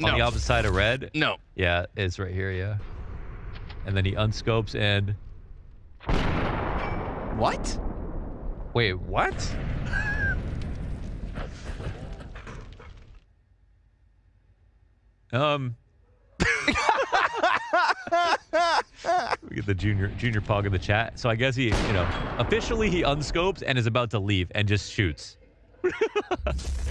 No. on the opposite side of red. No. Yeah, it's right here. Yeah, and then he unscopes and What? wait, what? um. we get the junior junior pog in the chat. So I guess he, you know, officially he unscopes and is about to leave and just shoots.